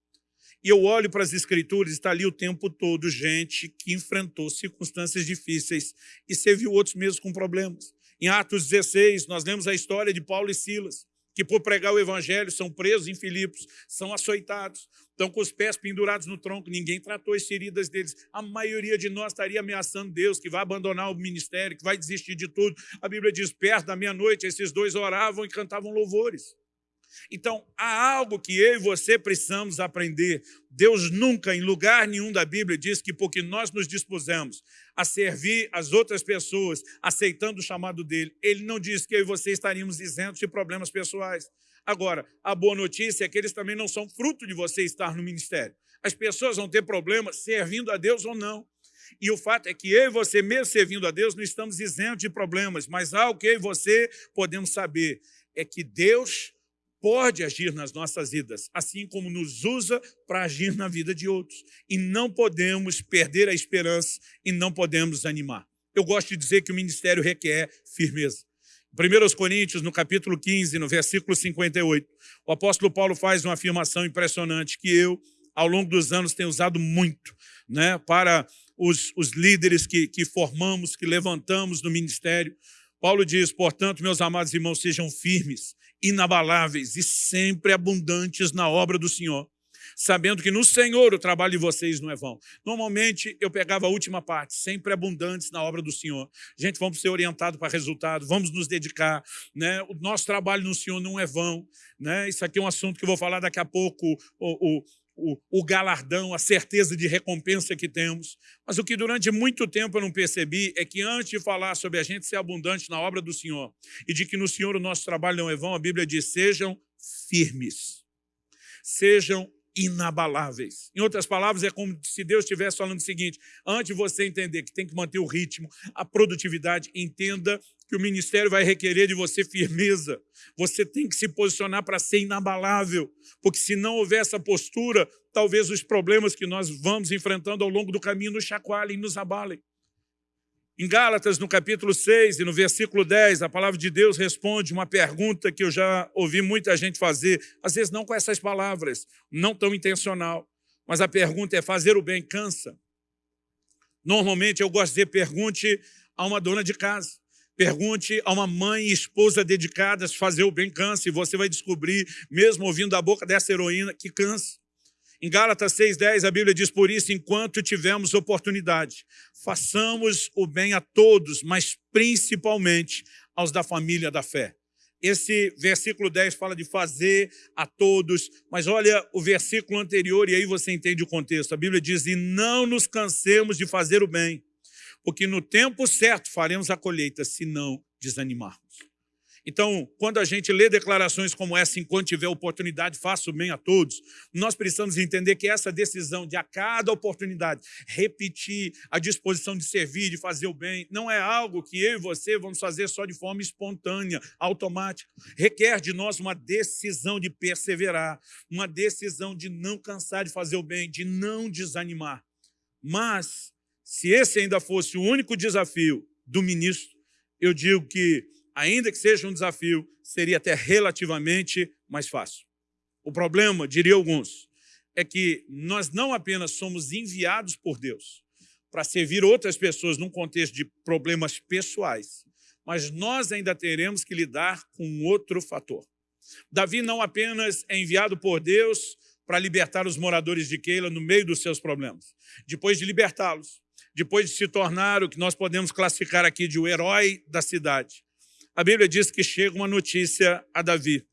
E eu olho para as escrituras, está ali o tempo todo gente que enfrentou circunstâncias difíceis e serviu outros mesmo com problemas. Em Atos 16, nós lemos a história de Paulo e Silas, que por pregar o evangelho são presos em Filipos, são açoitados, estão com os pés pendurados no tronco, ninguém tratou as feridas deles. A maioria de nós estaria ameaçando Deus, que vai abandonar o ministério, que vai desistir de tudo. A Bíblia diz, perto da meia-noite, esses dois oravam e cantavam louvores. Então, há algo que eu e você precisamos aprender. Deus nunca, em lugar nenhum da Bíblia, diz que porque nós nos dispusemos a servir as outras pessoas, aceitando o chamado dele, ele não diz que eu e você estaríamos isentos de problemas pessoais. Agora, a boa notícia é que eles também não são fruto de você estar no ministério. As pessoas vão ter problemas servindo a Deus ou não. E o fato é que eu e você, mesmo servindo a Deus, não estamos isentos de problemas, mas algo que eu e você podemos saber é que Deus pode agir nas nossas vidas, assim como nos usa para agir na vida de outros. E não podemos perder a esperança e não podemos animar. Eu gosto de dizer que o ministério requer firmeza. Em 1 Coríntios, no capítulo 15, no versículo 58, o apóstolo Paulo faz uma afirmação impressionante que eu, ao longo dos anos, tenho usado muito né, para os, os líderes que, que formamos, que levantamos no ministério. Paulo diz, portanto, meus amados irmãos, sejam firmes, inabaláveis e sempre abundantes na obra do Senhor, sabendo que no Senhor o trabalho de vocês não é vão. Normalmente, eu pegava a última parte, sempre abundantes na obra do Senhor. Gente, vamos ser orientados para resultado, vamos nos dedicar. Né? O nosso trabalho no Senhor não é vão. Né? Isso aqui é um assunto que eu vou falar daqui a pouco, o, o o, o, galardão, a certeza de recompensa que temos. Mas o que durante muito tempo eu não percebi é que antes de falar sobre a gente ser abundante na obra do Senhor e de que no Senhor o nosso trabalho não é vão, a Bíblia diz, sejam firmes, sejam inabaláveis. Em outras palavras, é como se Deus estivesse falando o seguinte, antes de você entender que tem que manter o ritmo, a produtividade, entenda que o ministério vai requerer de você firmeza. Você tem que se posicionar para ser inabalável, porque se não houver essa postura, talvez os problemas que nós vamos enfrentando ao longo do caminho nos chacoalhem, nos abalem. Em Gálatas, no capítulo 6 e no versículo 10, a palavra de Deus responde uma pergunta que eu já ouvi muita gente fazer, às vezes não com essas palavras, não tão intencional, mas a pergunta é, fazer o bem cansa? Normalmente eu gosto de dizer, pergunte a uma dona de casa. Pergunte a uma mãe e esposa dedicadas fazer o bem cansa e você vai descobrir, mesmo ouvindo da boca dessa heroína, que cansa. Em Gálatas 6,10 a Bíblia diz, por isso, enquanto tivermos oportunidade, façamos o bem a todos, mas principalmente aos da família da fé. Esse versículo 10 fala de fazer a todos, mas olha o versículo anterior e aí você entende o contexto. A Bíblia diz, e não nos cansemos de fazer o bem, porque no tempo certo faremos a colheita, se não desanimarmos. Então, quando a gente lê declarações como essa, enquanto tiver oportunidade, faça o bem a todos, nós precisamos entender que essa decisão de a cada oportunidade repetir a disposição de servir, de fazer o bem, não é algo que eu e você vamos fazer só de forma espontânea, automática. Requer de nós uma decisão de perseverar, uma decisão de não cansar de fazer o bem, de não desanimar. Mas se esse ainda fosse o único desafio do ministro, eu digo que, ainda que seja um desafio, seria até relativamente mais fácil. O problema, diria alguns, é que nós não apenas somos enviados por Deus para servir outras pessoas num contexto de problemas pessoais, mas nós ainda teremos que lidar com outro fator. Davi não apenas é enviado por Deus para libertar os moradores de Keila no meio dos seus problemas. Depois de libertá-los, depois de se tornar o que nós podemos classificar aqui de o herói da cidade. A Bíblia diz que chega uma notícia a Davi.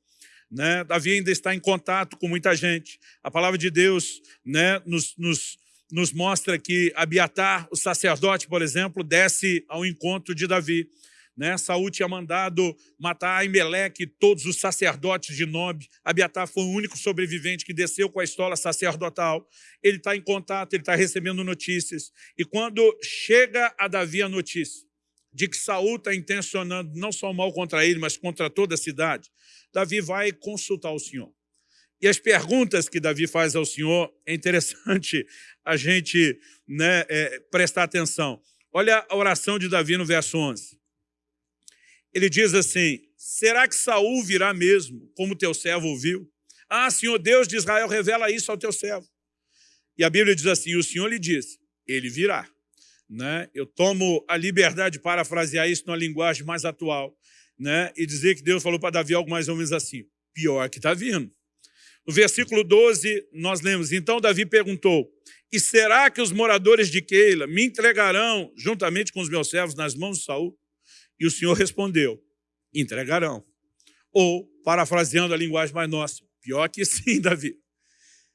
Né? Davi ainda está em contato com muita gente. A palavra de Deus né, nos, nos, nos mostra que Abiatar, o sacerdote, por exemplo, desce ao encontro de Davi. Né? Saúl tinha mandado matar Aimeleque e todos os sacerdotes de Nob. Abiatar foi o único sobrevivente que desceu com a estola sacerdotal. Ele está em contato, ele está recebendo notícias. E quando chega a Davi a notícia de que Saúl está intencionando não só mal contra ele, mas contra toda a cidade, Davi vai consultar o Senhor. E as perguntas que Davi faz ao Senhor, é interessante a gente né, é, prestar atenção. Olha a oração de Davi no verso 11 ele diz assim, será que Saul virá mesmo, como teu servo ouviu? Ah, Senhor Deus de Israel, revela isso ao teu servo. E a Bíblia diz assim, o Senhor lhe disse, ele virá. Né? Eu tomo a liberdade de parafrasear isso numa linguagem mais atual né? e dizer que Deus falou para Davi algo mais ou menos assim, pior que está vindo. No versículo 12, nós lemos, então Davi perguntou, e será que os moradores de Keila me entregarão, juntamente com os meus servos, nas mãos de Saul? E o Senhor respondeu, entregarão. Ou, parafraseando a linguagem mais nossa, pior que sim, Davi.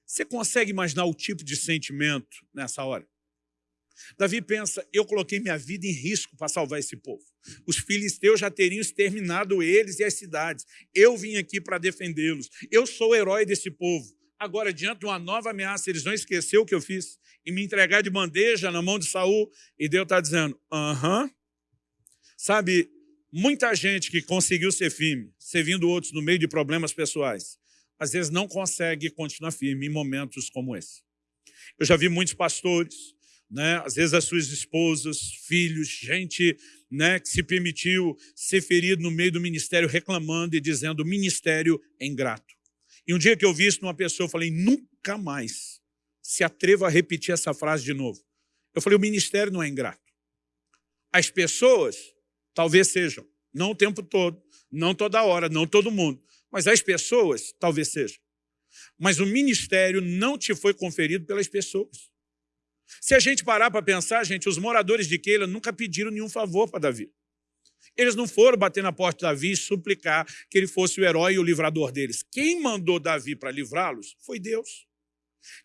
Você consegue imaginar o tipo de sentimento nessa hora? Davi pensa, eu coloquei minha vida em risco para salvar esse povo. Os filisteus já teriam exterminado eles e as cidades. Eu vim aqui para defendê-los. Eu sou o herói desse povo. Agora, diante de uma nova ameaça, eles vão esquecer o que eu fiz e me entregar de bandeja na mão de Saul. E Deus está dizendo, aham. Uh -huh. Sabe, muita gente que conseguiu ser firme, servindo outros no meio de problemas pessoais, às vezes não consegue continuar firme em momentos como esse. Eu já vi muitos pastores, né? às vezes as suas esposas, filhos, gente né, que se permitiu ser ferido no meio do ministério reclamando e dizendo o ministério é ingrato. E um dia que eu vi isso numa pessoa, eu falei, nunca mais se atreva a repetir essa frase de novo. Eu falei, o ministério não é ingrato. As pessoas talvez sejam, não o tempo todo, não toda hora, não todo mundo, mas as pessoas talvez sejam. Mas o ministério não te foi conferido pelas pessoas. Se a gente parar para pensar, gente, os moradores de Keila nunca pediram nenhum favor para Davi. Eles não foram bater na porta de Davi e suplicar que ele fosse o herói e o livrador deles. Quem mandou Davi para livrá-los foi Deus.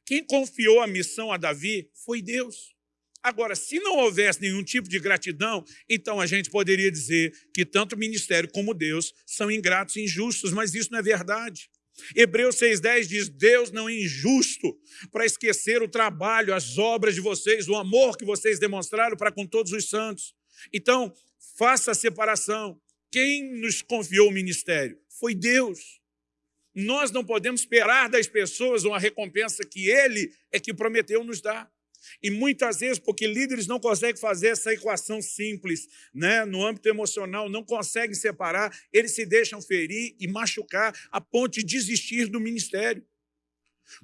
Quem confiou a missão a Davi foi Deus. Agora, se não houvesse nenhum tipo de gratidão, então a gente poderia dizer que tanto o ministério como Deus são ingratos e injustos, mas isso não é verdade. Hebreus 6,10 diz, Deus não é injusto para esquecer o trabalho, as obras de vocês, o amor que vocês demonstraram para com todos os santos. Então, faça a separação. Quem nos confiou o ministério? Foi Deus. Nós não podemos esperar das pessoas uma recompensa que Ele é que prometeu nos dar. E muitas vezes, porque líderes não conseguem fazer essa equação simples, né? no âmbito emocional, não conseguem separar, eles se deixam ferir e machucar a ponto de desistir do ministério.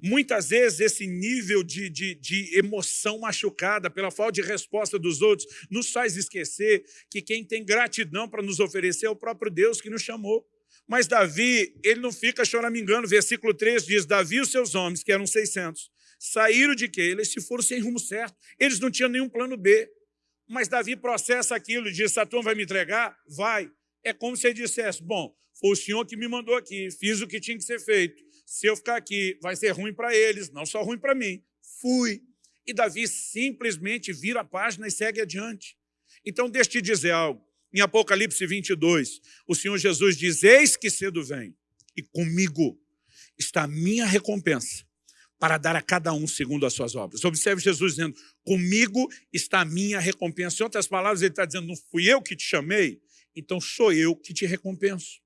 Muitas vezes esse nível de, de, de, emoção machucada pela falta de resposta dos outros nos faz esquecer que quem tem gratidão para nos oferecer é o próprio Deus que nos chamou. Mas Davi, ele não fica choramingando. Versículo 3 diz, Davi e os seus homens, que eram 600, saíram de Keila e se foram sem rumo certo. Eles não tinham nenhum plano B. Mas Davi processa aquilo e diz, Satã vai me entregar? Vai. É como se ele dissesse, bom, foi o Senhor que me mandou aqui, fiz o que tinha que ser feito. Se eu ficar aqui, vai ser ruim para eles, não só ruim para mim. Fui. E Davi simplesmente vira a página e segue adiante. Então, deixa eu te dizer algo. Em Apocalipse 22, o Senhor Jesus diz, eis que cedo vem, e comigo está a minha recompensa para dar a cada um segundo as suas obras. Observe Jesus dizendo, comigo está a minha recompensa. Em outras palavras, ele está dizendo, não fui eu que te chamei, então sou eu que te recompenso.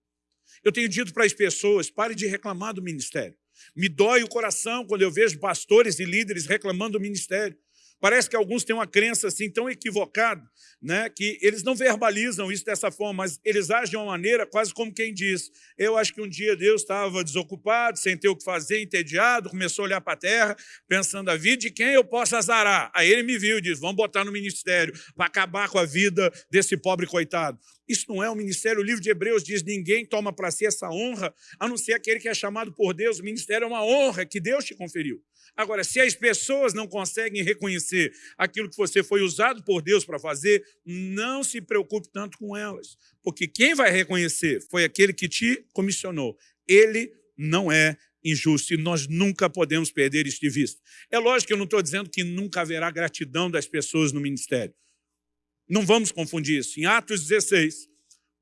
Eu tenho dito para as pessoas, pare de reclamar do ministério. Me dói o coração quando eu vejo pastores e líderes reclamando do ministério. Parece que alguns têm uma crença assim tão equivocada, né, que eles não verbalizam isso dessa forma, mas eles agem de uma maneira quase como quem diz, eu acho que um dia Deus estava desocupado, sem ter o que fazer, entediado, começou a olhar para a terra, pensando a vida de quem eu posso azarar. Aí ele me viu e disse, vamos botar no ministério para acabar com a vida desse pobre coitado. Isso não é um ministério. O livro de Hebreus diz, ninguém toma para si essa honra, a não ser aquele que é chamado por Deus. O ministério é uma honra que Deus te conferiu. Agora, se as pessoas não conseguem reconhecer aquilo que você foi usado por Deus para fazer, não se preocupe tanto com elas, porque quem vai reconhecer foi aquele que te comissionou. Ele não é injusto e nós nunca podemos perder isso de vista. É lógico que eu não estou dizendo que nunca haverá gratidão das pessoas no ministério. Não vamos confundir isso. Em Atos 16,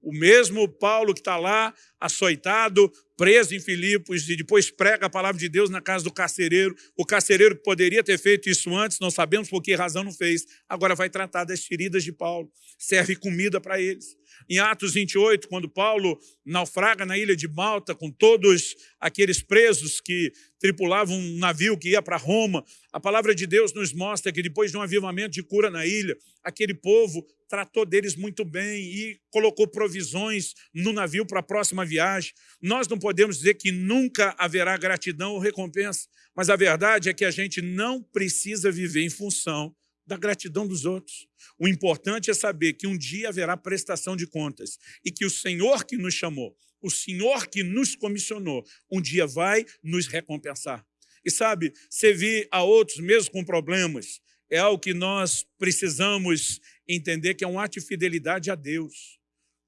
o mesmo Paulo que está lá, açoitado, preso em Filipos, e depois prega a palavra de Deus na casa do carcereiro. O carcereiro que poderia ter feito isso antes, não sabemos por que razão não fez, agora vai tratar das feridas de Paulo, serve comida para eles. Em Atos 28, quando Paulo naufraga na ilha de Malta com todos aqueles presos que tripulavam um navio que ia para Roma, a palavra de Deus nos mostra que depois de um avivamento de cura na ilha, aquele povo tratou deles muito bem e colocou provisões no navio para a próxima viagem. Nós não podemos dizer que nunca haverá gratidão ou recompensa, mas a verdade é que a gente não precisa viver em função da gratidão dos outros. O importante é saber que um dia haverá prestação de contas e que o Senhor que nos chamou, o Senhor que nos comissionou, um dia vai nos recompensar. E sabe, servir a outros, mesmo com problemas, é algo que nós precisamos entender que é um ato de fidelidade a Deus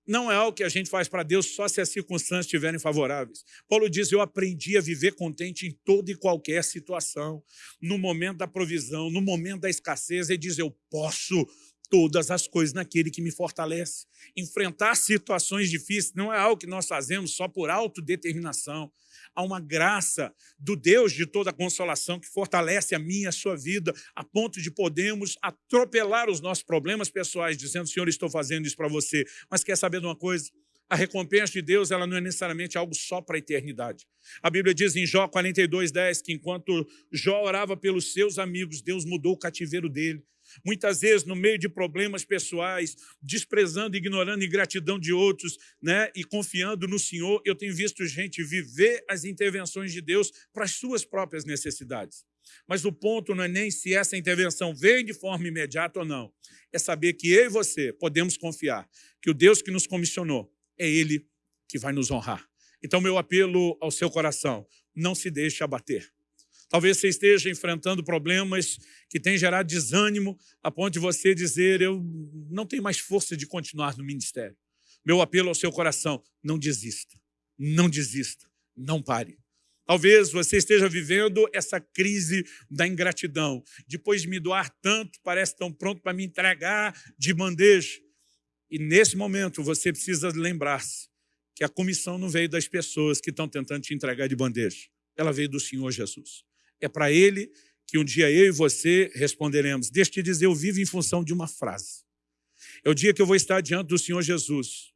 não é algo que a gente faz para Deus só se as circunstâncias estiverem favoráveis. Paulo diz, eu aprendi a viver contente em toda e qualquer situação, no momento da provisão, no momento da escassez, ele diz, eu posso todas as coisas naquele que me fortalece. Enfrentar situações difíceis não é algo que nós fazemos só por autodeterminação, há uma graça do Deus de toda consolação que fortalece a minha e a sua vida, a ponto de podermos atropelar os nossos problemas pessoais, dizendo, Senhor, estou fazendo isso para você. Mas quer saber de uma coisa? A recompensa de Deus ela não é necessariamente algo só para a eternidade. A Bíblia diz em Jó 42, 10, que enquanto Jó orava pelos seus amigos, Deus mudou o cativeiro dele. Muitas vezes, no meio de problemas pessoais, desprezando, ignorando a ingratidão de outros né, e confiando no Senhor, eu tenho visto gente viver as intervenções de Deus para as suas próprias necessidades. Mas o ponto não é nem se essa intervenção vem de forma imediata ou não. É saber que eu e você podemos confiar que o Deus que nos comissionou é Ele que vai nos honrar. Então, meu apelo ao seu coração, não se deixe abater. Talvez você esteja enfrentando problemas que têm gerado desânimo a ponto de você dizer, eu não tenho mais força de continuar no ministério. Meu apelo ao seu coração, não desista, não desista, não pare. Talvez você esteja vivendo essa crise da ingratidão. Depois de me doar tanto, parece tão pronto para me entregar de bandeja. E nesse momento você precisa lembrar-se que a comissão não veio das pessoas que estão tentando te entregar de bandeja. Ela veio do Senhor Jesus. É para Ele que um dia eu e você responderemos. Deixa eu te dizer, eu vivo em função de uma frase. É o dia que eu vou estar diante do Senhor Jesus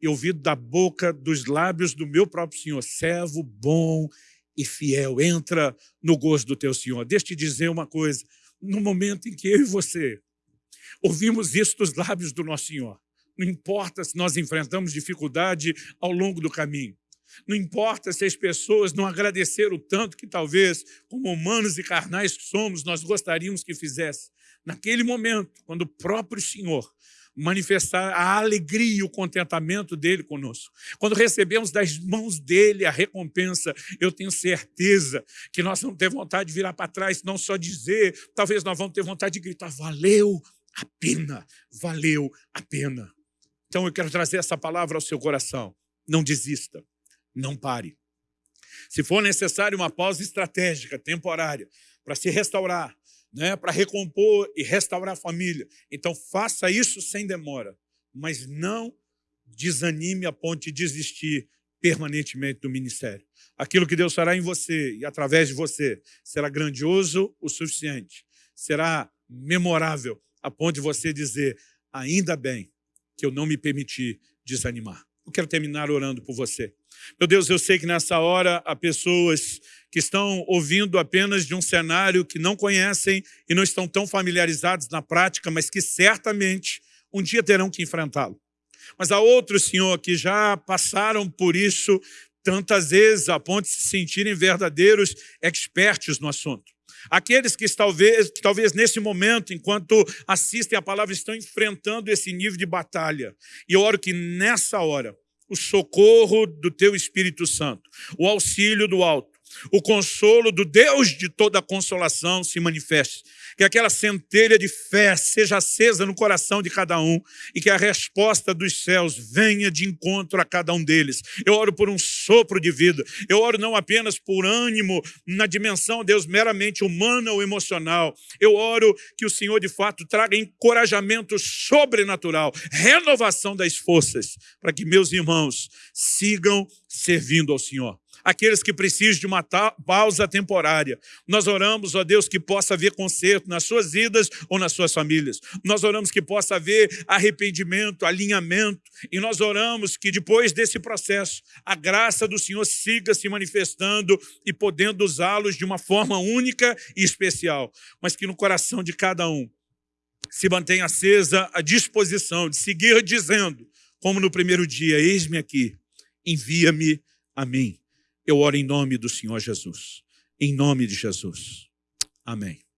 e ouvir da boca, dos lábios do meu próprio Senhor, servo bom e fiel, entra no gozo do teu Senhor. Deixa eu te dizer uma coisa, no momento em que eu e você ouvimos isso dos lábios do nosso Senhor, não importa se nós enfrentamos dificuldade ao longo do caminho, não importa se as pessoas não agradeceram tanto que talvez, como humanos e carnais que somos, nós gostaríamos que fizesse. Naquele momento, quando o próprio Senhor manifestar a alegria e o contentamento dele conosco. Quando recebemos das mãos dele a recompensa, eu tenho certeza que nós vamos ter vontade de virar para trás, não só dizer, talvez nós vamos ter vontade de gritar, valeu a pena, valeu a pena. Então eu quero trazer essa palavra ao seu coração. Não desista não pare. Se for necessário uma pausa estratégica, temporária, para se restaurar, né, para recompor e restaurar a família, então faça isso sem demora, mas não desanime a ponto de desistir permanentemente do ministério. Aquilo que Deus fará em você e através de você será grandioso o suficiente, será memorável a ponto de você dizer, ainda bem que eu não me permiti desanimar. Eu quero terminar orando por você. Meu Deus, eu sei que nessa hora há pessoas que estão ouvindo apenas de um cenário que não conhecem e não estão tão familiarizados na prática, mas que certamente um dia terão que enfrentá-lo. Mas há outros, Senhor, que já passaram por isso tantas vezes a ponto de se sentirem verdadeiros expertos no assunto. Aqueles que talvez, que talvez nesse momento, enquanto assistem a palavra, estão enfrentando esse nível de batalha. E eu oro que nessa hora, o socorro do teu Espírito Santo, o auxílio do alto, o consolo do Deus de toda consolação se manifeste. Que aquela centelha de fé seja acesa no coração de cada um e que a resposta dos céus venha de encontro a cada um deles. Eu oro por um sopro de vida. Eu oro não apenas por ânimo na dimensão, Deus, meramente humana ou emocional. Eu oro que o Senhor, de fato, traga encorajamento sobrenatural, renovação das forças, para que meus irmãos sigam servindo ao Senhor. Aqueles que precisam de uma pausa temporária. Nós oramos, ó Deus, que possa haver conserto nas suas vidas ou nas suas famílias. Nós oramos que possa haver arrependimento, alinhamento, e nós oramos que depois desse processo, a graça do Senhor siga se manifestando e podendo usá-los de uma forma única e especial, mas que no coração de cada um se mantenha acesa a disposição de seguir dizendo, como no primeiro dia, eis-me aqui, envia-me a mim. Eu oro em nome do Senhor Jesus. Em nome de Jesus. Amém.